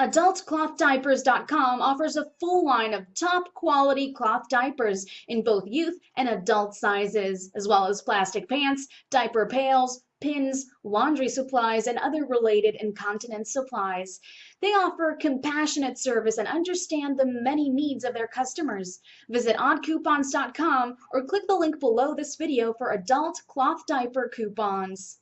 AdultClothDiapers.com offers a full line of top quality cloth diapers in both youth and adult sizes, as well as plastic pants, diaper pails, pins, laundry supplies, and other related incontinence supplies. They offer compassionate service and understand the many needs of their customers. Visit oddcoupons.com or click the link below this video for adult cloth diaper coupons.